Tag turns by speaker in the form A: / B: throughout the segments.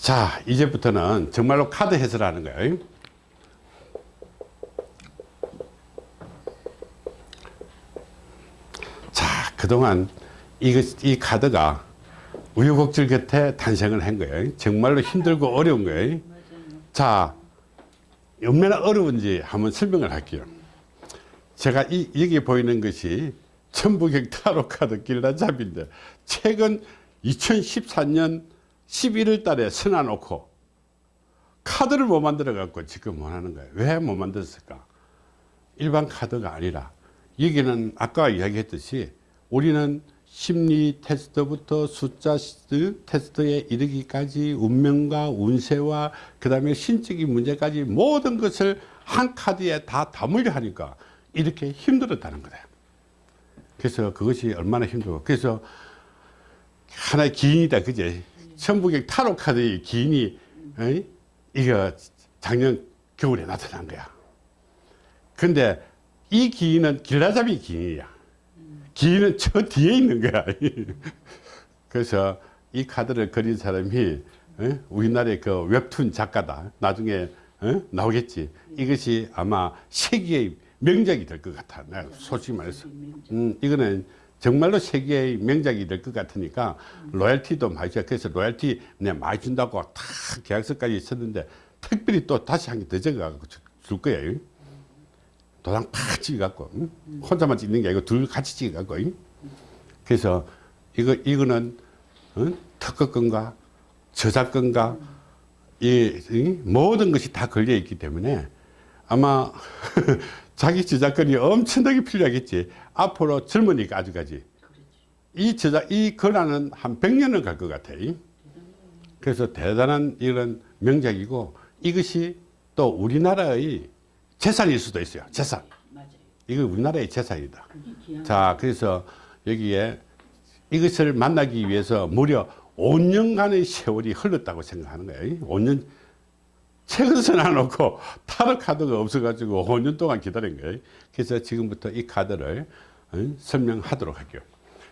A: 자 이제부터는 정말로 카드 해설하는 거예요. 자 그동안 이, 이 카드가 우여곡절 끝에 탄생을 한 거예요. 정말로 힘들고 어려운 거예요. 자 얼마나 어려운지 한번 설명을 할게요. 제가 이, 여기 보이는 것이 천부경 타로 카드 길라잡인데 최근 2014년 11월 달에 써놔놓고 카드를 못 만들어 갖고 지금 못 하는 거예요. 왜 못 만들었을까? 일반 카드가 아니라. 여기는 아까 이야기했듯이 우리는 심리 테스트부터 숫자 테스트에 이르기까지 운명과 운세와 그 다음에 신적인 문제까지 모든 것을 한 카드에 다 담으려 하니까 이렇게 힘들었다는 거다. 그래서 그것이 얼마나 힘들고. 그래서 하나의 기인이다. 그제 천부경 타로 카드의 기인이 어이? 이거 작년 겨울에 나타난 거야. 근데 이 기인은 길라잡이 기인이야. 기인은 저 뒤에 있는 거야. 그래서 이 카드를 그린 사람이 어? 우리나라의 그 웹툰 작가다. 나중에 어? 나오겠지. 이것이 아마 세계의 명작이 될 것 같아. 내가 솔직히 말해서. 음, 이거는 정말로 세계의 명작이 될 것 같으니까 로얄티도 많이 줘 그래서 로얄티 내가 많이 준다고 다 계약서까지 썼는데 특별히 또 다시 한 개 더 적어가지고 줄 거예요 도장 팍 찍어갖고 응? 혼자만 찍는 게 아니고 둘 같이 찍어갖고 응? 그래서 이거 이거는 응? 특허권과 저작권과 이, 이 모든 것이 다 걸려 있기 때문에 아마 자기 저작권이 엄청나게 필요하겠지. 앞으로 젊으니까 아직까지. 이 저작 이 권한은 한 100년을 갈 것 같아. 그래서 대단한 이런 명작이고 이것이 또 우리나라의 재산일 수도 있어요. 재산. 이거 우리나라의 재산이다. 자 그래서 여기에 이것을 만나기 위해서 무려 5년간의 세월이 흘렀다고 생각하는 거예요. 5년 책을 써놔놓고 타로 카드가 없어가지고 5년 동안 기다린 거예요. 그래서 지금부터 이 카드를 어, 설명하도록 할게요.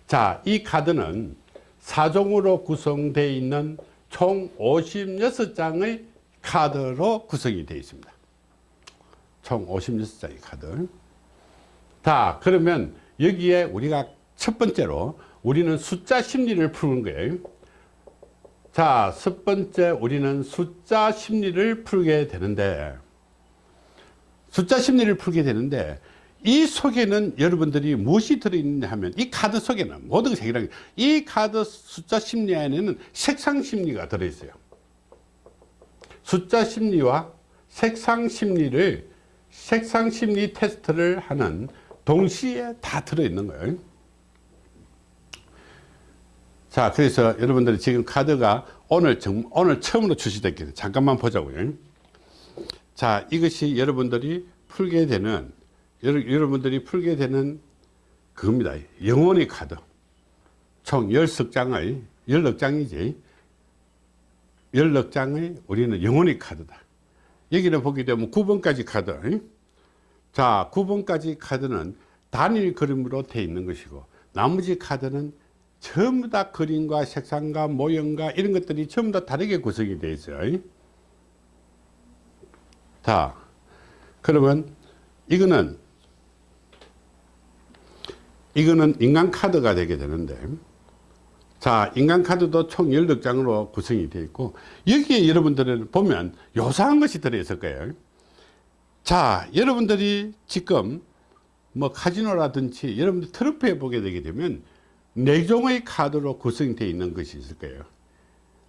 A: 자 이 카드는 사종으로 구성되어 있는 총 56장의 카드로 구성이 되어 있습니다. 총 56장의 카드 자 그러면 여기에 우리가 첫 번째로 우리는 숫자 심리를 푸는 거예요 자, 첫 번째 우리는 숫자 심리를 풀게 되는데 숫자 심리를 풀게 되는데 이 속에는 여러분들이 무엇이 들어있느냐 하면 이 카드 속에는 모든 색이랑 이 카드 숫자 심리 안에는 색상 심리가 들어있어요. 숫자 심리와 색상 심리를 색상 심리 테스트를 하는 동시에 다 들어있는 거예요 자 그래서 여러분들이 지금 카드가 오늘 정, 오늘 처음으로 출시됐기 잠깐만 보자고요. 자 이것이 여러분들이 풀게 되는 여러, 여러분들이 풀게 되는 그겁니다. 영원의 카드. 총 10장의 16장이지. 16장의 우리는 영원의 카드다. 여기를 보게 되면 9번까지 카드. 자 9번까지 카드는 단일 그림으로 되어 있는 것이고 나머지 카드는 전부 다 그림과 색상과 모형과 이런 것들이 전부 다 다르게 구성이 되어 있어요. 자 그러면 이거는 이거는 인간 카드가 되게 되는데 자 인간 카드도 총 16장으로 구성이 되어 있고 여기에 여러분들은 보면 요상한 것이 들어있을 거예요. 자 여러분들이 지금 뭐 카지노라든지 여러분들 트로피에 보게 되게 되면 네 종의 카드로 구성되어 있는 것이 있을 거예요.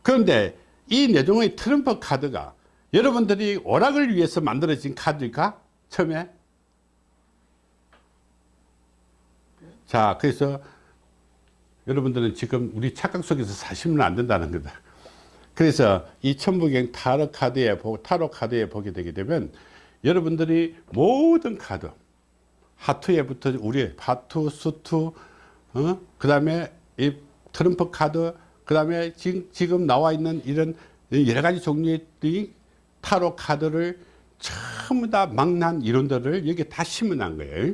A: 그런데 이 네 종의 트럼프 카드가 여러분들이 오락을 위해서 만들어진 카드일까? 처음에? 자 그래서 여러분들은 지금 우리 착각 속에서 사시면 안 된다는 거다. 그래서 이 천부경 타로 카드에 타로 카드에 보게 되게 되면 여러분들이 모든 카드 하트에부터 우리 하트 수트 어? 그 다음에 이 트럼프 카드 그 다음에 지금, 지금 나와 있는 이런 여러 가지 종류의 타로 카드를 전부 다 망난 이론들을 여기 다 심어놓은 거예요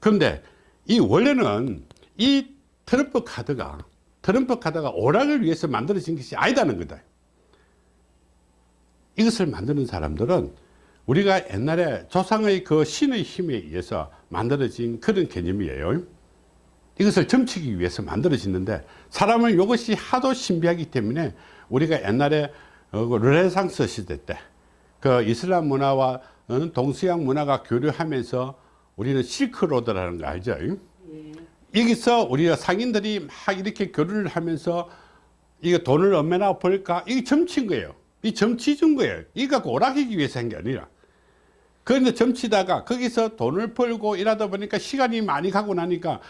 A: 그런데 이 원래는 이 트럼프 카드가 트럼프 카드가 오락을 위해서 만들어진 것이 아니다는 거다 이것을 만드는 사람들은 우리가 옛날에 조상의 그 신의 힘에 의해서 만들어진 그런 개념이에요. 이것을 점치기 위해서 만들어지는데 사람은 이것이 하도 신비하기 때문에 우리가 옛날에 어, 그 르네상스 시대 때 그 이슬람 문화와 어, 동서양 문화가 교류하면서 우리는 실크로드라는 거 알죠? 여기서 우리가 상인들이 막 이렇게 교류를 하면서 이거 돈을 얼마나 벌까? 이게 점친 거예요. 이 점치 준 거예요. 이거 갖고 오락하기 위해서 한 게 아니라. 그런데 점치다가 거기서 돈을 벌고 일하다 보니까 시간이 많이 가고 나니까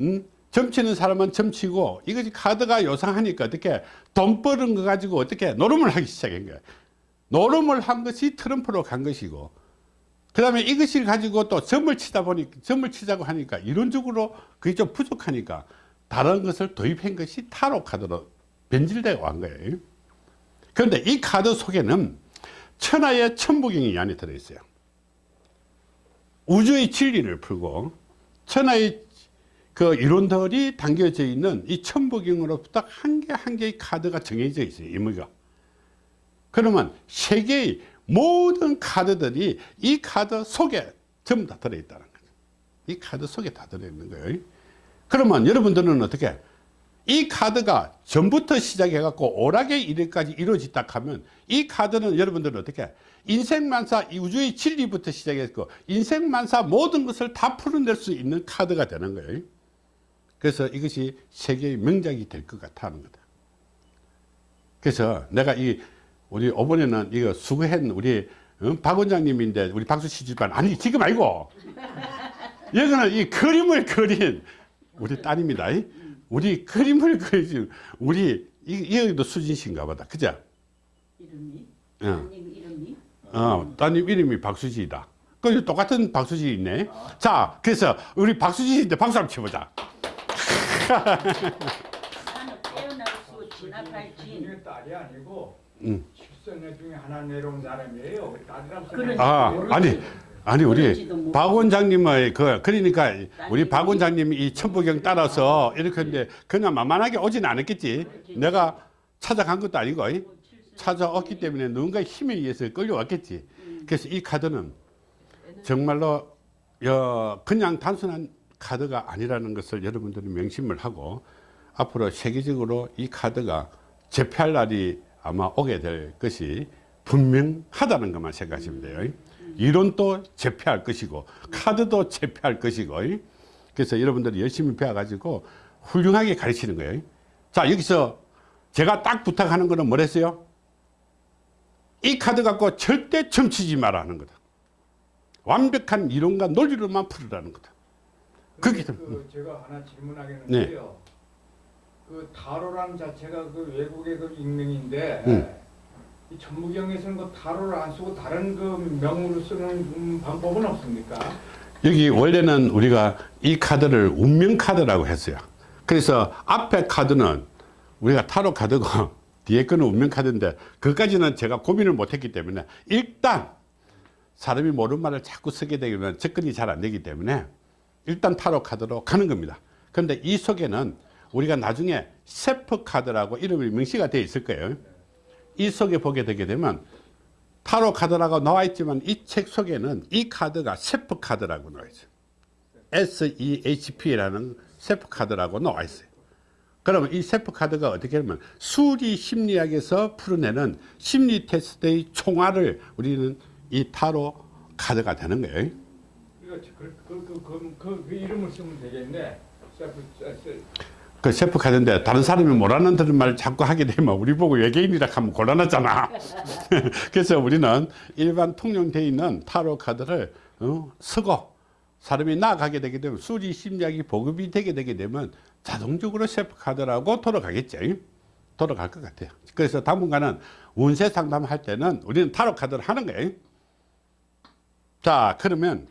A: 음, 점치는 사람은 점치고 이것이 카드가 요상하니까 어떻게 돈 버는 거 가지고 어떻게 노름을 하기 시작한 거예요. 노름을 한 것이 트럼프로 간 것이고 그 다음에 이것을 가지고 또 점을 치다 보니 점을 치자고 하니까 이론적으로 그게 좀 부족하니까 다른 것을 도입한 것이 타로 카드로 변질되고 한 거예요. 그런데 이 카드 속에는 천하의 천부경이 이 안에 들어있어요. 우주의 진리를 풀고 천하의 그 이론들이 담겨져 있는 이 천부경으로부터 한 개 한 개의 카드가 정해져 있어요. 의미가. 그러면 세계의 모든 카드들이 이 카드 속에 전부 다 들어있다는 거죠. 이 카드 속에 다 들어있는 거예요. 그러면 여러분들은 어떻게 이 카드가 전부터 시작해 갖고 오락의 일까지 이루어졌다 하면 이 카드는 여러분들은 어떻게 인생만사 이 우주의 진리부터 시작했고 인생만사 모든 것을 다 풀어낼 수 있는 카드가 되는 거예요 그래서 이것이 세계의 명작이 될 것 같아 하는 거다 그래서 내가 이 우리 이번에는 이거 수고한 우리 어? 박 원장님인데 우리 박수 치지만 아니 지금 아니고 여기는 이 그림을 그린 우리 딸입니다 우리 그림을 그리지 우리 이, 여기도 수진 씨인가 보다 그죠?
B: 이름이?
A: 응.
B: 따님 이름이?
A: 어, 따님 이름이 박수지이다 그 똑같은 박수지 있네 자 그래서 우리 박수지인데 박수 한번 쳐보자
B: 나는 깨어날 수 진압할 진
C: 이게 딸이 아니고
A: 응.
C: 출생애 중에 하나 내려온 사람이에요. 딸이라고
B: 그래.
C: 생각해.
A: 아. 아니 아니 우리. 박 원장님의 그 그러니까 우리 박 원장님이 이 천부경 따라서 이렇게 했는데 그냥 만만하게 오진 않았겠지 내가 찾아간 것도 아니고 찾아왔기 때문에 누군가의 힘에 의해서 끌려왔겠지 그래서 이 카드는 정말로 여, 그냥 단순한 카드가 아니라는 것을 여러분들이 명심을 하고 앞으로 세계적으로 이 카드가 재패할 날이 아마 오게 될 것이 분명하다는 것만 생각하시면 돼요. 이론도 재패할 것이고 카드도 재패할 것이고 그래서 여러분들이 열심히 배워 가지고 훌륭하게 가르치는 거예요. 자 여기서 제가 딱 부탁하는 거는 뭐랬어요? 이 카드 갖고 절대 점치지 말아 하는 거다. 완벽한 이론과 논리로만 풀으라는 거다. 그게 좀-
C: 그 제가 하나 질문하겠는데요.
A: 네.
C: 그 타로란 자체가 그 외국의 그 익명인데
A: 음.
C: 이 전무경에서는 그 타로를 안 쓰고 다른 그 명으로 쓰는 음, 방법은 없습니까?
A: 여기 원래는 우리가 이 카드를 운명 카드라고 했어요. 그래서 앞에 카드는 우리가 타로 카드고 뒤에 거는 운명 카드인데 그까지는 제가 고민을 못했기 때문에 일단 사람이 모르는 말을 자꾸 쓰게 되면 접근이 잘 안 되기 때문에 일단 타로 카드로 가는 겁니다. 그런데 이 속에는 우리가 나중에 세프 카드라고 이름이 명시가 되어 있을 거예요. 이 속에 보게 되게 되면 타로 카드라고 나와 있지만 이 책 속에는 이 카드가 세프 카드라고 나와 있어요. SEHP라는 세프 카드라고 나와 있어요. 그러면 이 세프 카드가 어떻게 하면 수리 심리학에서 풀어내는 심리 테스트의 총알을 우리는 이 타로 카드가 되는 거예요.
C: 그, 그, 그, 그, 이름을 쓰면 되겠네. self, self.
A: 그 세프 카드인데 다른 사람이 뭐라는 들은 말을 자꾸 하게 되면 우리 보고 외계인이라 하면 곤란하잖아. 그래서 우리는 일반 통용되어 있는 타로 카드를 어, 쓰고 사람이 나아가게 되게 되면 수리 심리학이 보급이 되게 되게 되면 자동적으로 세프 카드라고 돌아가겠죠. 돌아갈 것 같아요. 그래서 당분간은 운세 상담할 때는 우리는 타로 카드를 하는 거예요. 자, 그러면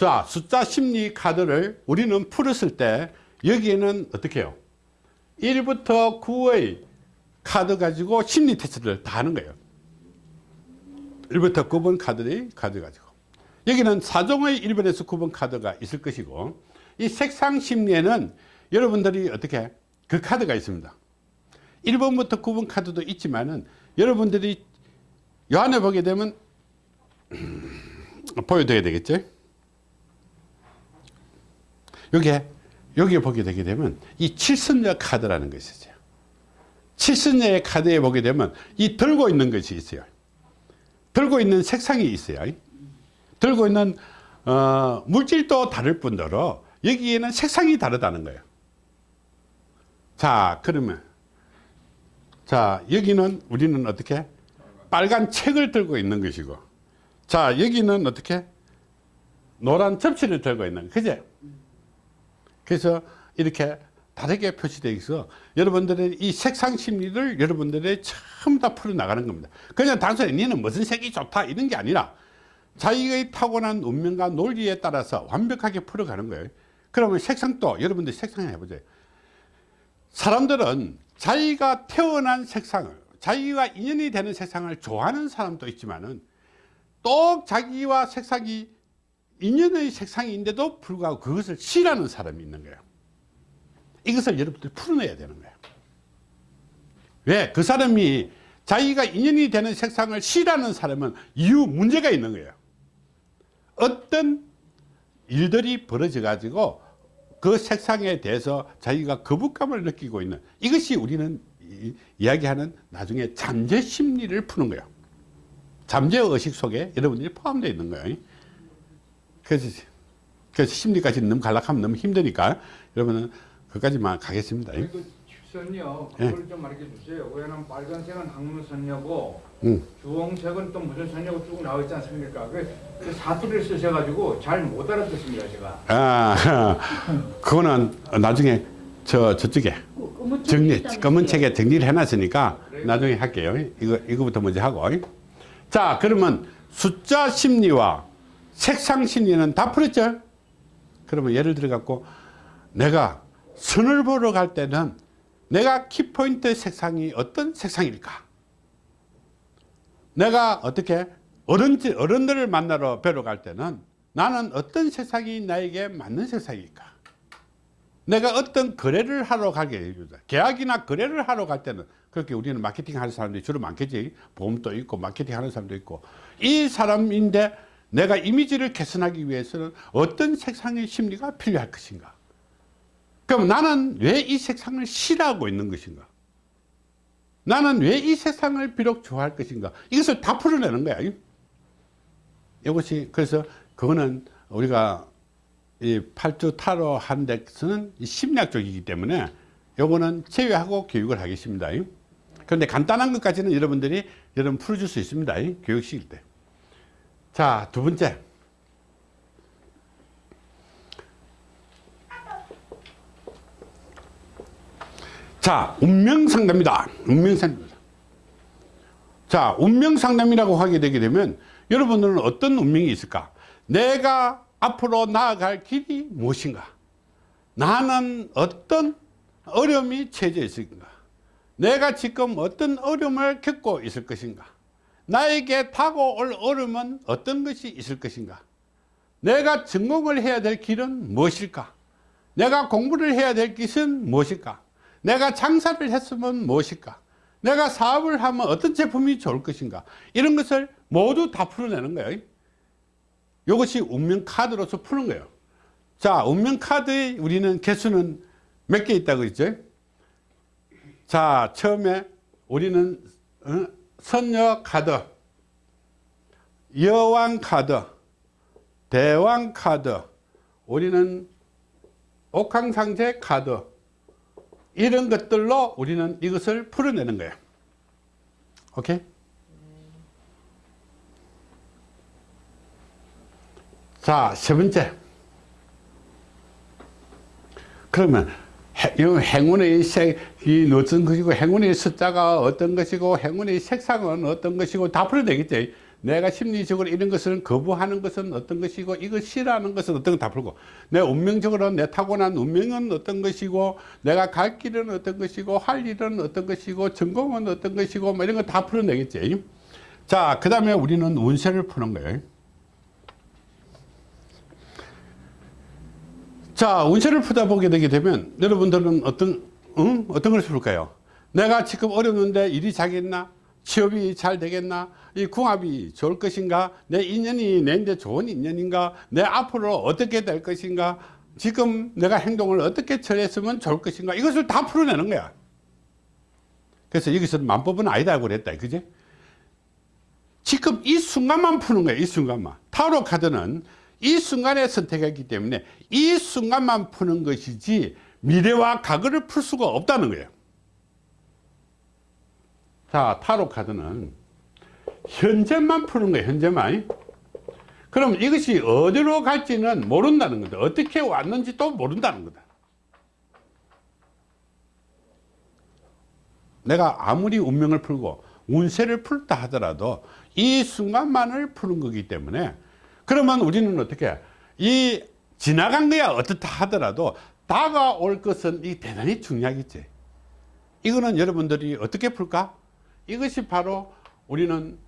A: 자, 숫자 심리 카드를 우리는 풀었을 때 여기에는 어떻게 해요? 1부터 9의 카드 가지고 심리 테스트를 다 하는 거예요. 1부터 9번 카드를 카드 가지고. 여기는 4종의 1번에서 9번 카드가 있을 것이고 이 색상 심리에는 여러분들이 어떻게 그 카드가 있습니다. 1번부터 9번 카드도 있지만은 여러분들이 요 안에 보게 되면 보여드려야 되겠죠 여기에 여기에 보게 되게 되면 이 칠선녀 카드라는 것이 있어요. 칠선녀의 카드에 보게 되면 이 들고 있는 것이 있어요. 들고 있는 색상이 있어요. 들고 있는 어, 물질도 다를 뿐더러 여기에는 색상이 다르다는 거예요. 자 그러면 자 여기는 우리는 어떻게? 빨간 책을 들고 있는 것이고 자 여기는 어떻게? 노란 접시를 들고 있는 그제 그래서 이렇게 다르게 표시되어 있어. 여러분들의 이 색상 심리를 여러분들의 처음 다 풀어나가는 겁니다. 그냥 단순히 니는 무슨 색이 좋다 이런 게 아니라 자기의 타고난 운명과 논리에 따라서 완벽하게 풀어가는 거예요. 그러면 색상도 여러분들 색상 해보세요. 사람들은 자기가 태어난 색상을 자기가 인연이 되는 색상을 좋아하는 사람도 있지만 은 또 자기와 색상이 인연의 색상인데도 불구하고 그것을 싫어하는 사람이 있는 거예요. 이것을 여러분들이 풀어내야 되는 거예요. 왜? 그 사람이 자기가 인연이 되는 색상을 싫어하는 사람은 이유 문제가 있는 거예요. 어떤 일들이 벌어져 가지고 그 색상에 대해서 자기가 거부감을 느끼고 있는 이것이 우리는 이- 이야기하는 나중에 잠재 심리를 푸는 거예요. 잠재 의식 속에 여러분들이 포함되어 있는 거예요 그래서, 그래서 심리까지 너무 간략하면 너무 힘드니까 여러분은 그까지만 가겠습니다
C: 그 칠선요
A: 예.
C: 그걸 좀 말해 주세요. 왜냐면 빨간색은 학문선녀고
A: 음.
C: 주홍색은 또 무슨 선녀고 쭉 나와 있지 않습니까? 그, 그 사투리를 쓰셔가지고 잘 못 알아듣습니다 제가.
A: 아, 그거는 나중에 저 저쪽에 정리. 검은 책에 정리를 해놨으니까 나중에 할게요. 이거 이거부터 먼저 하고. 자, 그러면 숫자 심리와 색상 심리는 다 풀었죠? 그러면 예를 들어 갖고 내가 선을 보러 갈 때는 내가 키포인트 색상이 어떤 색상일까? 내가 어떻게 어른, 어른들을 만나러 뵈러 갈 때는 나는 어떤 색상이 나에게 맞는 색상일까? 내가 어떤 거래를 하러 가게 해주다. 계약이나 거래를 하러 갈 때는 그렇게 우리는 마케팅 하는 사람들이 주로 많겠지. 보험도 있고 마케팅 하는 사람도 있고. 이 사람인데 내가 이미지를 개선하기 위해서는 어떤 색상의 심리가 필요할 것인가? 그럼 나는 왜 이 색상을 싫어하고 있는 것인가? 나는 왜 이 세상을 비록 좋아할 것인가? 이것을 다 풀어내는 거야. 이것이 그래서 그거는 우리가 이 팔주 타로 한 데서는 이 심리학 쪽이기 때문에 요거는 제외하고 교육을 하겠습니다. 그런데 간단한 것까지는 여러분들이 여러분 풀어줄 수 있습니다. 교육식일 때. 자, 두 번째. 자, 운명 상담이다. 운명 상담. 자, 운명 상담이라고 하게 되게 되면 여러분들은 어떤 운명이 있을까? 내가 앞으로 나아갈 길이 무엇인가? 나는 어떤 어려움이 처해져 있을까? 내가 지금 어떤 어려움을 겪고 있을 것인가? 나에게 다가올 어려움은 어떤 것이 있을 것인가? 내가 전공을 해야 될 길은 무엇일까? 내가 공부를 해야 될 것은 무엇일까? 내가 장사를 했으면 무엇일까? 내가 사업을 하면 어떤 제품이 좋을 것인가? 이런 것을 모두 다 풀어내는 거예요. 이것이 운명 카드로서 푸는 거예요. 자, 운명 카드의 우리는 개수는 몇 개 있다고 그랬죠? 자, 처음에 우리는 어? 선녀 카드, 여왕 카드, 대왕 카드, 우리는 옥황상제 카드, 이런 것들로 우리는 이것을 풀어내는 거예요. 오케이? 자, 세 번째. 그러면 해- 이 행운의 색, 이 어떤 것이고 행운의 숫자가 어떤 것이고 행운의 색상은 어떤 것이고 다 풀어내겠지. 내가 심리적으로 이런 것을 거부하는 것은 어떤 것이고 이걸 싫어하는 것은 어떤 것다 풀고 내 운명적으로 내 타고난 운명은 어떤 것이고 내가 갈 길은 어떤 것이고 할 일은 어떤 것이고 전공은 어떤 것이고 뭐 이런 거 다 풀어내겠지. 자, 그 다음에 우리는 운세를 푸는 거예요. 자, 운세를 푸다 보게 되게 되면 여러분들은 어떤, 응? 어떤 것을 풀까요? 내가 지금 어렵는데 일이 자겠나? 취업이 잘 되겠나? 이 궁합이 좋을 것인가? 내 인연이 내인데 좋은 인연인가? 내 앞으로 어떻게 될 것인가? 지금 내가 행동을 어떻게 처리했으면 좋을 것인가? 이것을 다 풀어내는 거야. 그래서 여기서 만법은 아니다 고 그랬다. 그지? 지금 이 순간만 푸는 거야. 이 순간만. 타로 카드는 이 순간에 선택했기 때문에 이 순간만 푸는 것이지 미래와 과거를 풀 수가 없다는 거예요. 자, 타로 카드는 현재만 푸는 거예요. 현재만. 그럼 이것이 어디로 갈지는 모른다는 거다. 어떻게 왔는지 또 모른다는 거다. 내가 아무리 운명을 풀고 운세를 풀다 하더라도 이 순간만을 푸는 거기 때문에 그러면 우리는 어떻게 이 지나간 거야 어떻다 하더라도 다가올 것은 이 대단히 중요하겠지. 이거는 여러분들이 어떻게 풀까? 이것이 바로 우리는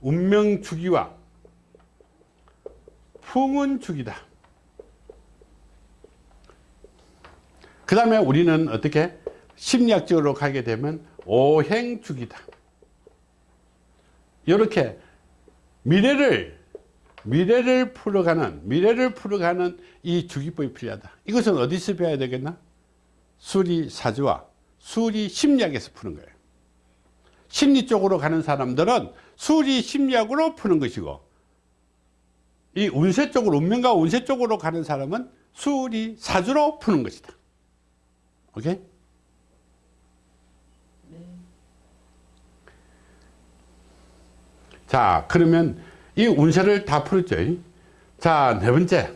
A: 운명 주기와 풍운 주기다. 그 다음에 우리는 어떻게 심리학적으로 가게 되면 오행 주기다. 이렇게 미래를 미래를 풀어가는 미래를 풀어가는 이 주기법이 필요하다. 이것은 어디서 배워야 되겠나? 수리 사주와 수리 심리학에서 푸는 거예요. 심리 쪽으로 가는 사람들은 수리 심리학으로 푸는 것이고 이 운세 쪽으로 운명과 운세 쪽으로 가는 사람은 수리 사주로 푸는 것이다. 오케이? 자 그러면 이 운세를 다 풀었죠. 자 네 번째.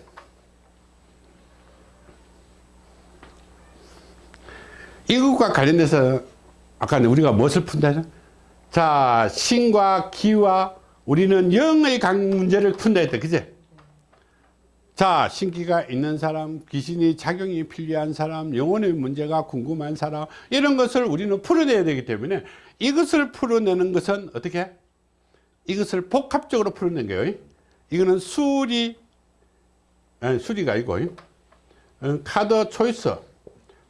A: 이것과 관련돼서 아까 우리가 무엇을 푼다? 자 신과 기와 우리는 영의 강 문제를 푼다 했다. 그제 자 신기가 있는 사람 귀신이 작용이 필요한 사람 영혼의 문제가 궁금한 사람 이런 것을 우리는 풀어내야 되기 때문에 이것을 풀어내는 것은 어떻게 이것을 복합적으로 풀어낸 거예요. 이거는 수리, 수리가 아니고, 어, 카드 초이스,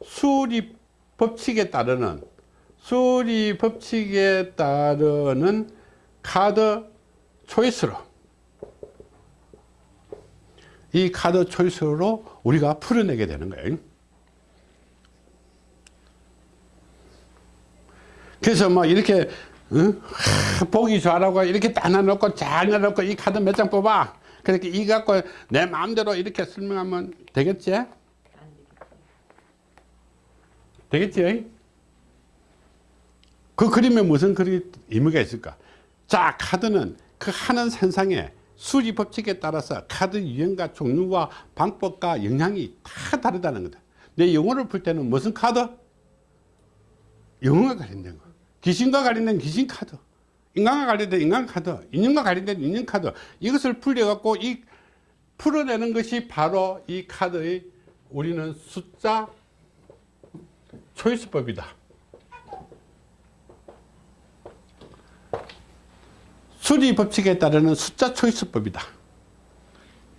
A: 수리 법칙에 따르는, 수리 법칙에 따르는 카드 초이스로, 이 카드 초이스로 우리가 풀어내게 되는 거예요. 그래서 뭐 이렇게 응? 하, 보기 좋아라고 이렇게 딱 놔놓고 잘 놔놓고 이 카드 몇 장 뽑아 그렇게 이 갖고 내 마음대로 이렇게 설명하면 되겠지? 되겠지? 그 그림에 무슨 그리 의미가 있을까? 자 카드는 그 하는 선상에 수리 법칙에 따라서 카드 유형과 종류와 방법과 영향이 다 다르다는 거다 내 영어를 풀 때는 무슨 카드? 영어가 관련된 거 귀신과 관련된 귀신 카드 인간과 관련된 인간 카드 인연과 관련된 인연 카드 이것을 풀려 갖고 이 풀어내는 것이 바로 이 카드의 우리는 숫자 초이스법이다. 수리 법칙에 따르는 숫자 초이스법이다.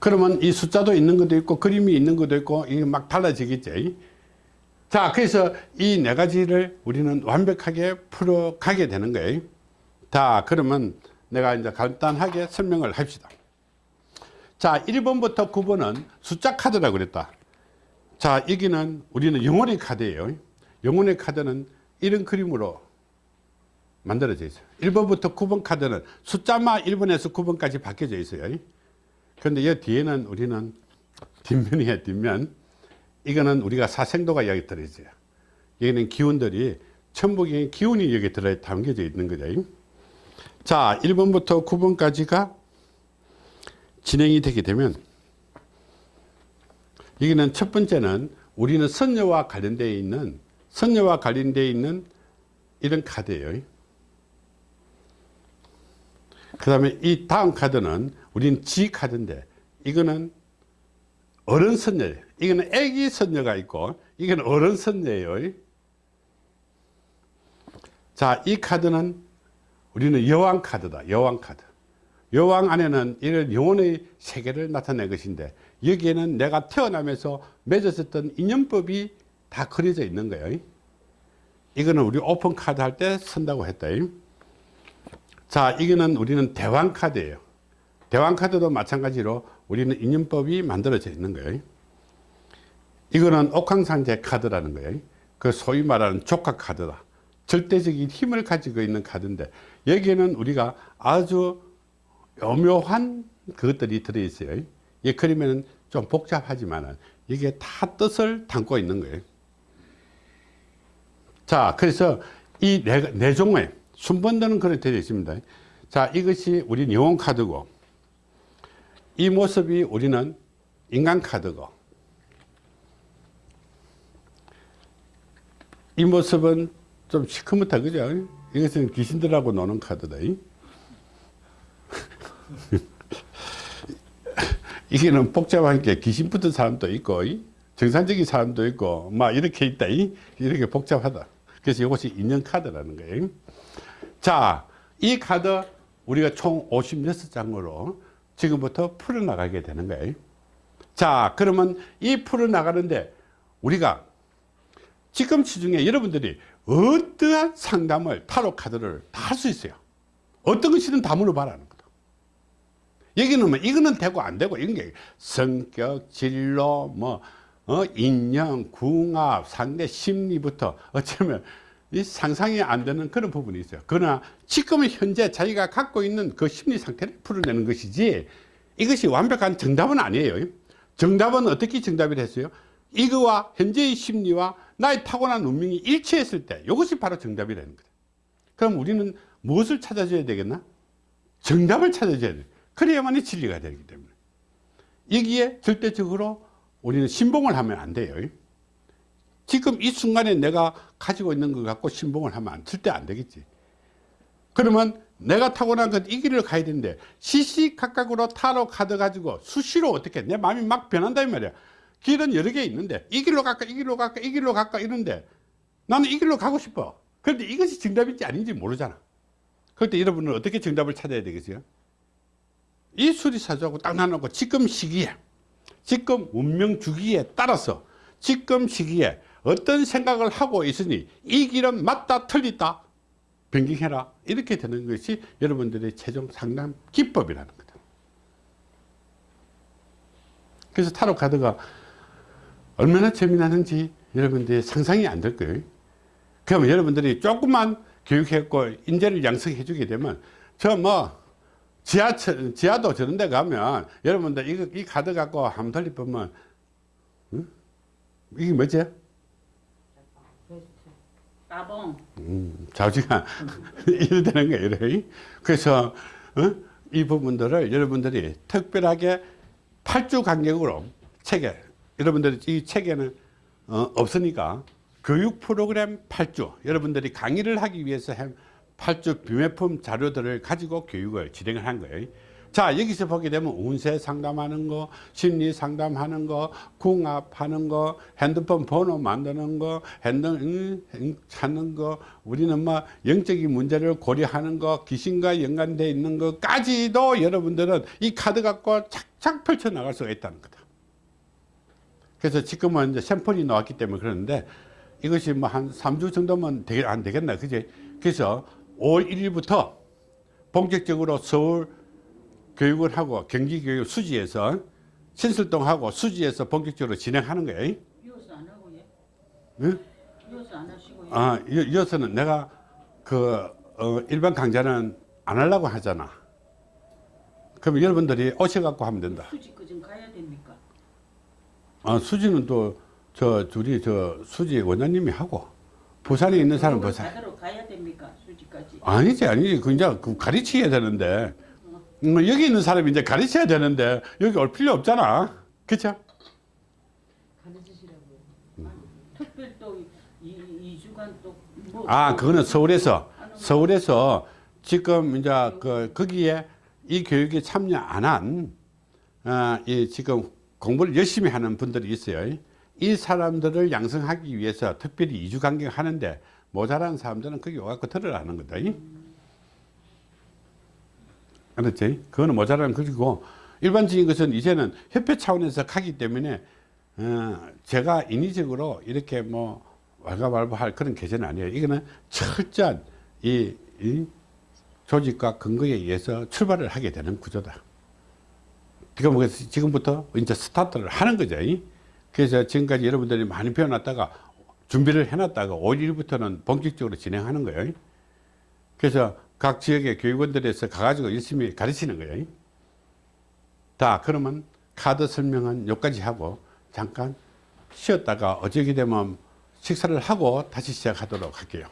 A: 그러면 이 숫자도 있는 것도 있고 그림이 있는 것도 있고 이게 막 달라지겠지 자 그래서 이 네 가지를 우리는 완벽하게 풀어 가게 되는 거예요. 자 그러면 내가 이제 간단하게 설명을 합시다. 자 1번부터 9번은 숫자 카드라고 그랬다. 자 여기는 우리는 영혼의 카드예요. 영혼의 카드는 이런 그림으로 만들어져 있어요. 1번부터 9번 카드는 숫자만 1번에서 9번까지 바뀌어져 있어요. 그런데 이 뒤에는 우리는 뒷면이에요 뒷면 이거는 우리가 사생도가 여기 들어있어요. 여기는 기운들이 천부경의 기운이 여기 들어 담겨져 있는 거죠. 자 1번부터 9번까지가 진행이 되게 되면 여기는 첫 번째는 우리는 선녀와 관련되어 있는 선녀와 관련되어 있는 이런 카드예요. 그 다음에 이 다음 카드는 우리는 카드인데 이거는 어른 선녀예요. 이거는 애기 선녀가 있고 이건 어른 선녀예요. 자 이 카드는 우리는 여왕 카드다. 여왕 카드. 여왕 안에는 이런 영혼의 세계를 나타낸 것인데 여기에는 내가 태어나면서 맺었었던 인연법이 다 그려져 있는 거예요. 이거는 우리 오픈 카드 할 때 쓴다고 했다. 자, 이거는 우리는 대왕 카드예요. 대왕 카드도 마찬가지로 우리는 인연법이 만들어져 있는 거예요. 이거는 옥황상제 카드라는 거예요. 그 소위 말하는 조카 카드다. 절대적인 힘을 가지고 있는 카드인데 여기에는 우리가 아주 오묘한 그것들이 들어있어요. 예, 그러면 좀 복잡하지만 이게 다 뜻을 담고 있는 거예요. 자, 그래서 이 네, 네 종의 순번들은 그렇게 되어 있습니다. 자, 이것이 우리 영혼 카드고 이 모습이 우리는 인간 카드고 이 모습은 좀 시커멓다 그죠? 이것은 귀신들하고 노는 카드다. 이게는 복잡한 게 귀신 붙은 사람도 있고 정상적인 사람도 있고 막 이렇게 있다. 이렇게 복잡하다. 그래서 이것이 인연 카드라는 거예요. 자, 이 카드 우리가 총 56장으로 지금부터 풀어나가게 되는 거예요. 자, 그러면 이 풀어나가는데 우리가 지금 시중에 여러분들이 어떠한 상담을 타로 카드를 다 할 수 있어요. 어떤 것이든 다 물어봐라는 거다. 여기는 뭐 이거는 되고 안 되고 이런 게 성격, 진로, 뭐 어, 인연, 궁합, 상대 심리부터 어쩌면 이 상상이 안 되는 그런 부분이 있어요. 그러나 지금 현재 자기가 갖고 있는 그 심리 상태를 풀어내는 것이지 이것이 완벽한 정답은 아니에요. 정답은 어떻게 정답이 됐어요? 이거와 현재의 심리와 나의 타고난 운명이 일치했을 때 이것이 바로 정답이 되는 거다. 그럼 우리는 무엇을 찾아줘야 되겠나? 정답을 찾아줘야 돼. 그래야만이 진리가 되기 때문에. 여기에 절대적으로 우리는 신봉을 하면 안 돼요. 지금 이 순간에 내가 가지고 있는 것 갖고 신봉을 하면 안, 절대 안 되겠지. 그러면 내가 타고난 것이 길을 가야 되는데 시시각각으로 타로 카드 가지고 수시로 어떻게 내 마음이 막 변한다 이 말이야. 길은 여러 개 있는데 이 길로 갈까 이 길로 갈까 이 길로 갈까 이런데 나는 이 길로 가고 싶어. 그런데 이것이 정답인지 아닌지 모르잖아. 그럴 때 여러분은 어떻게 정답을 찾아야 되겠어요? 이 수리사주하고 딱 나눠놓고 지금 시기에 지금 운명 주기에 따라서 지금 시기에 어떤 생각을 하고 있으니 이 길은 맞다 틀리다 변경해라 이렇게 되는 것이 여러분들의 최종 상담 기법이라는 거다 그래서 타로 카드가 얼마나 재미나는지 여러분들이 상상이 안 될 거예요 그러면 여러분들이 조금만 교육했고 인재를 양성해 주게 되면 저 뭐 지하철 지하도 저런 데 가면 여러분들 이거 이 카드 갖고 한번 돌려보면 응? 이게 뭐지?
B: 따봉.
A: 음, 좌우지가 이래 되는 거예요. 그래서 어? 이 부분들을 여러분들이 특별하게 8주 간격으로 책에 여러분들이 이 책에는 어, 없으니까 교육 프로그램 8주 여러분들이 강의를 하기 위해서 한 8주 비매품 자료들을 가지고 교육을 진행을 한 거예요. 자 여기서 보게 되면 운세 상담하는 거 심리 상담하는 거 궁합하는 거 핸드폰 번호 만드는 거 핸드 응, 응, 찾는 거 우리는 뭐 영적인 문제를 고려하는 거 귀신과 연관되어 있는 것까지도 여러분들은 이 카드 갖고 착착 펼쳐 나갈 수가 있다는 거다. 그래서 지금은 이제 샘플이 나왔기 때문에 그러는데 이것이 뭐 한 3주 정도면 되게 안 되겠나 그지? 그래서 5월 1일부터 본격적으로 서울 교육을 하고 경기교육 수지에서 신설동하고 수지에서 본격적으로 진행하는 거예요.
B: 이어서 안 하고 예.
A: 응?
B: 이어서 안 하시고 예.
A: 아, 이- 이어서는 내가 그 어, 일반 강좌는 안 하려고 하잖아. 그럼 여러분들이 오셔갖고 하면 된다.
B: 수지 그좀 가야 됩니까?
A: 아, 수지는 또 저 둘이 저 수지 원장님이 하고 부산에 있는 사람 부산.
B: 가야 됩니까? 수지까지.
A: 아니지 아니지 그 이제 그 가르쳐야 되는데 음, 여기 있는 사람이 이제 가르쳐야 되는데 여기 올 필요 없잖아. 그렇죠?
B: 특별 또 이, 이 주간 또 뭐
A: 아, 그거는 서울에서 서울에서 지금 이제 그 거기에 이 교육에 참여 안 한, 아, 이 지금 공부를 열심히 하는 분들이 있어요. 이 사람들을 양성하기 위해서 특별히 이주 간격 하는데 모자란 사람들은 거기 와갖고 들으라는 거다. 알았지? 그거는 모자란 것이고 일반적인 것은 이제는 협회 차원에서 가기 때문에 어, 제가 인위적으로 이렇게 뭐 왈가왈부할 그런 계제는 아니에요. 이거는 철저한 이, 이 조직과 근거에 의해서 출발을 하게 되는 구조다. 지금 뭐 지금부터 이제 스타트를 하는 거죠. 그래서 지금까지 여러분들이 많이 배워놨다가 준비를 해놨다가 5일부터는 본격적으로 진행하는 거예요. 그래서 각 지역의 교육원들에서 가가지고 열심히 가르치는 거예요. 자, 그러면 카드 설명은 여기까지 하고 잠깐 쉬었다가 어저께 되면 식사를 하고 다시 시작하도록 할게요.